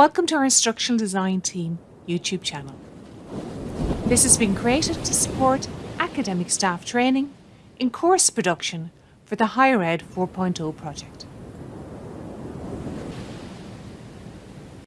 Welcome to our Instructional Design Team YouTube channel. This has been created to support academic staff training in course production for the Higher Ed 4.0 project.